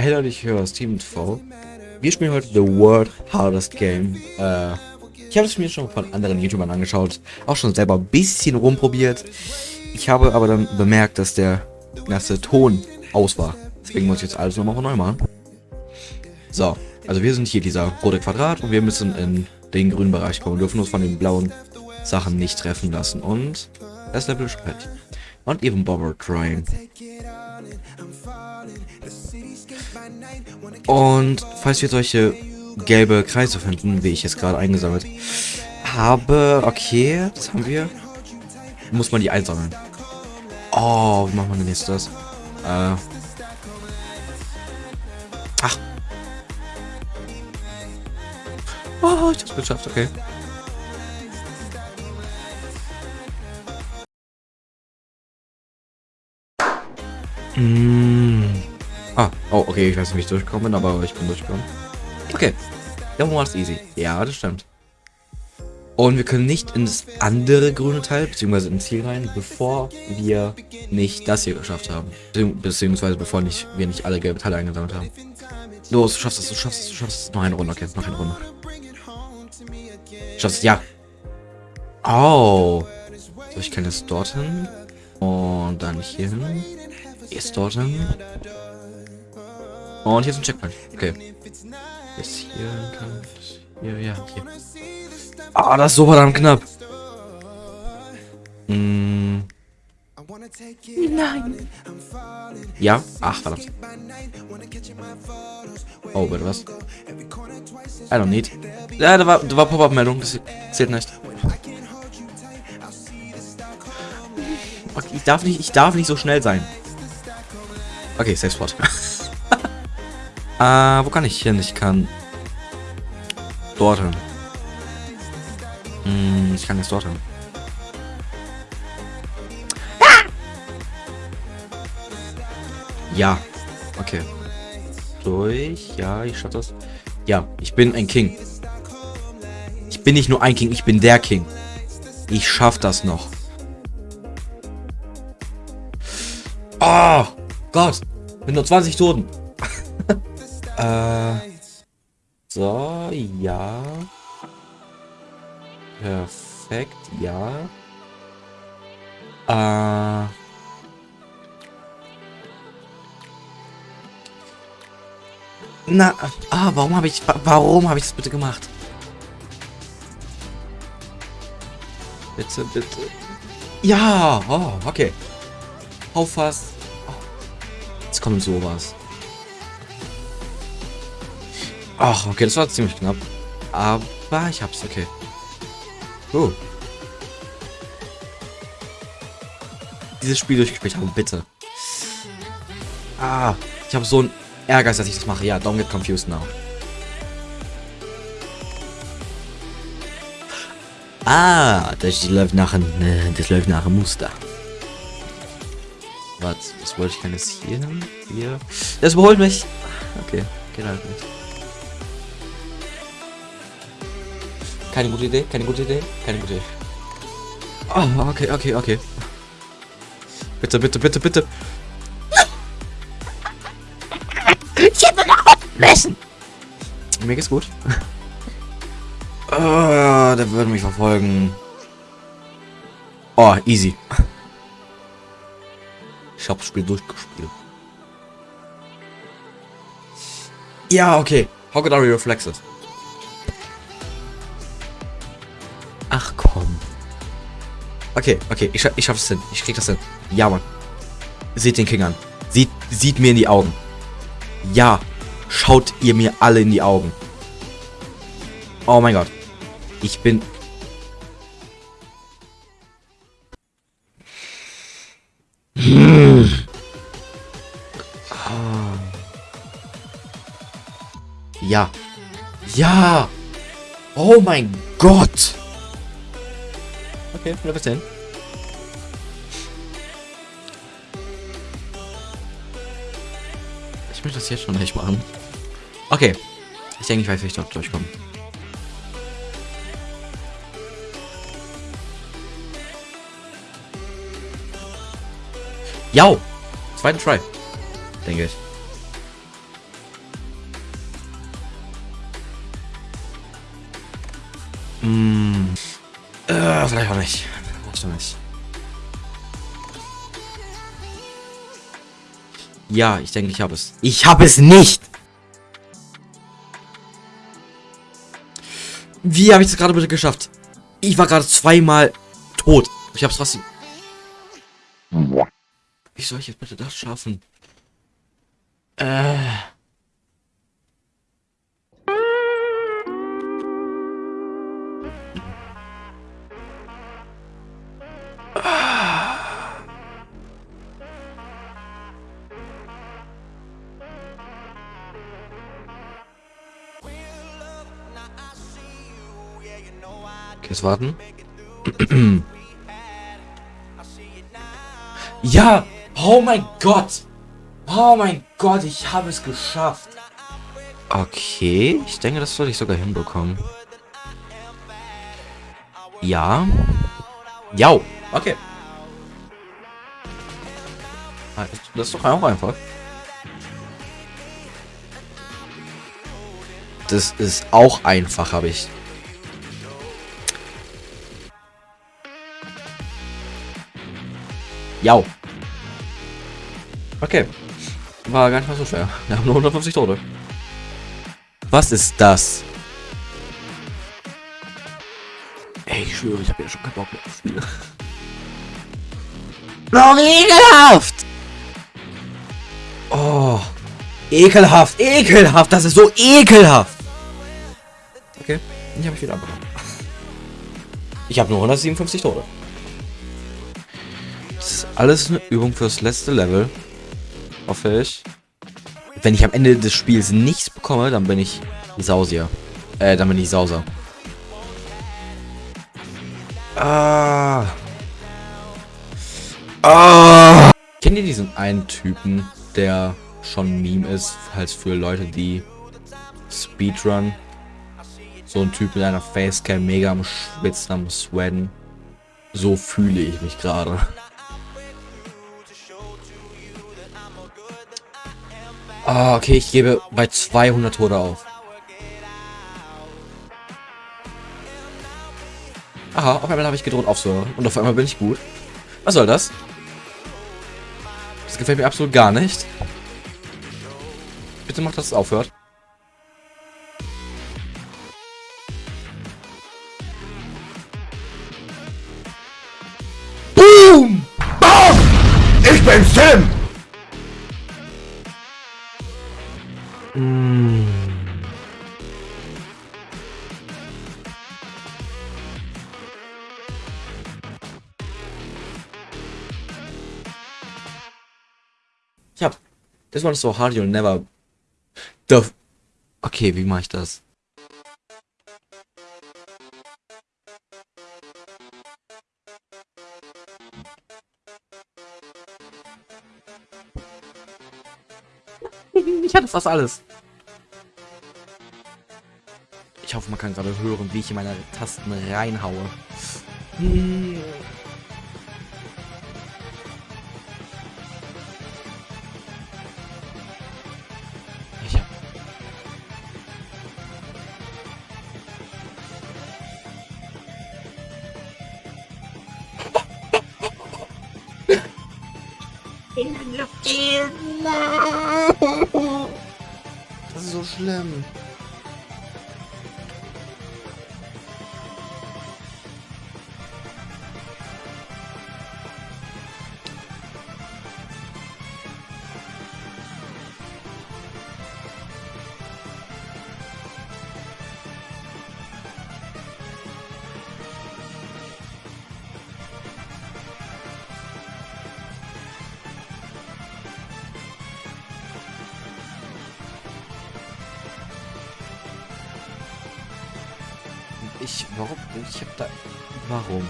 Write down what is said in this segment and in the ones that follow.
Hello, ich höre Steven TV. Wir spielen heute The World Hardest Game. Äh, ich habe es mir schon von anderen YouTubern angeschaut, auch schon selber ein bisschen rumprobiert. Ich habe aber dann bemerkt, dass der erste Ton aus war. Deswegen muss ich jetzt alles nochmal von neu machen. So, also wir sind hier dieser rote Quadrat und wir müssen in den grünen Bereich kommen. Wir dürfen uns von den blauen Sachen nicht treffen lassen. Und das Level ist fertig. Und even bother trying. Und falls wir solche gelbe Kreise finden, wie ich jetzt gerade eingesammelt habe, okay, das haben wir, muss man die einsammeln. Oh, wie machen wir denn jetzt das? Äh. Ach. Oh, ich hab's geschafft, okay. Mm. Ah, oh, okay, ich weiß nicht, wie ich durchgekommen bin, aber ich bin durchgekommen. Okay, that was easy. Ja, das stimmt. Und wir können nicht ins andere grüne Teil, beziehungsweise ins Ziel rein, bevor wir nicht das hier geschafft haben. Beziehungsweise bevor nicht, wir nicht alle gelbe Teile eingesammelt haben. Los, du schaffst es, du schaffst es, du schaffst es. Noch eine Runde, okay, noch eine Runde. Schaffst es, ja. Oh. So, ich kann jetzt dorthin. Und dann hier hin. Jetzt dorthin. Und hier ist ein Checkpoint. Okay. Jetzt hier kann. Hier, ja, hier. Ah, das ist so verdammt knapp. Mm. Nein. Ja? Ach, verdammt. Oh, bitte was? I don't need. Ja, da war, da war Pop-Up-Meldung. Das zählt nicht. Ich darf nicht, ich darf nicht so schnell sein. Okay, Safe Spot. äh, wo kann ich hin? Ich kann dorthin. Hm, ich kann jetzt dorthin. Ja. Okay. Durch. Ja, ich schaff das. Ja, ich bin ein King. Ich bin nicht nur ein King, ich bin der King. Ich schaff das noch. Oh Gott. Mit nur 20 Toten. äh. So, ja. Perfekt, ja. Äh. Na, ah, warum habe ich, warum habe ich das bitte gemacht? Bitte, bitte. Ja, oh, okay. Hau fast. Jetzt kommt sowas. Ach, okay, das war ziemlich knapp. Aber ich hab's, okay. Oh. Dieses Spiel durchgespielt haben, bitte. Ah, ich habe so ein Ärger, dass ich das mache. Ja, don't get confused now. Ah, das läuft nach äh, das läuft nach einem Muster. Was, was wollte ich denn jetzt hier hin? Hier. Das überholt mich. Okay, geht halt nicht. Keine gute Idee, keine gute Idee, keine gute Idee. Oh, okay, okay, okay. Bitte, bitte, bitte, bitte. Ich hätte nach messen. Mir geht's gut. Oh, der würde mich verfolgen. Oh, easy. Ich hab's Spiel durchgespielt. Ja, okay. How could I reflex it? Ach komm. Okay, okay, ich, ich schaff's hin. Ich krieg das hin. Ja, Mann. Seht den King an. Sieht, sieht mir in die Augen. Ja. Schaut ihr mir alle in die Augen. Oh mein Gott. Ich bin... Hm. Ja. Ja. Oh mein Gott. Okay, Level 10. Ich möchte das jetzt schon nicht machen. Okay. Ich denke, ich weiß, wie ich dort durchkomme. Ja! Zweiten Try. Denke ich. Hm. Äh, vielleicht auch nicht. Vielleicht auch nicht. Ja, ich denke, ich habe es. Ich habe es nicht! Wie habe ich das gerade bitte geschafft? Ich war gerade zweimal tot. Ich habe hab's fast... Wie soll ich jetzt bitte das schaffen? Äh... Jetzt warten. ja! Oh mein Gott! Oh mein Gott, ich habe es geschafft. Okay, ich denke, das sollte ich sogar hinbekommen. Ja. Ja, okay. Ah, das ist doch auch einfach. Das ist auch einfach, habe ich Ja. Okay. War gar nicht mal so schwer. Wir haben nur 150 Tote. Was ist das? Ey, ich schwöre, ich habe ja schon keinen Bock mehr auf Spiele. Oh, wie ekelhaft! Oh. Ekelhaft, ekelhaft, das ist so ekelhaft! Okay, ich habe ich wieder abgenommen. Ich habe nur 157 Tote alles eine Übung fürs letzte Level. Hoffe ich. Wenn ich am Ende des Spiels nichts bekomme, dann bin ich Sausier. Äh, dann bin ich Sauser. Ah. Ah. Kennt ihr diesen einen Typen, der schon Meme ist, halt für Leute, die Speedrun? So ein Typ mit einer Facecam, mega am Schwitzen, am Sweaten. So fühle ich mich gerade. Ah, okay, ich gebe bei 200 Tode auf. Aha, auf einmal habe ich gedroht aufzuhören. Und auf einmal bin ich gut. Was soll das? Das gefällt mir absolut gar nicht. Bitte mach, dass es aufhört. Boom! Boom! Ich bin Sim! Mm. Ja, this one's so hard you'll never... The... Okay, wie mache ich das? ich hatte fast alles. Hoffe, man kann gerade hören, wie ich in meine Tasten reinhaue. Hm. In die Luft gehen. Das ist so schlimm. Ich, warum? Ich hab da... Warum?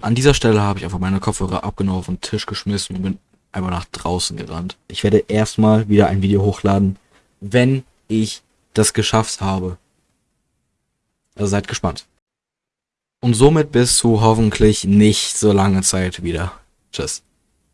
An dieser Stelle habe ich einfach meine Kopfhörer abgenommen auf den Tisch geschmissen und bin einfach nach draußen gerannt. Ich werde erstmal wieder ein Video hochladen, wenn ich das geschafft habe. Also seid gespannt. und somit bis zu hoffentlich nicht so lange Zeit wieder. Tschüss.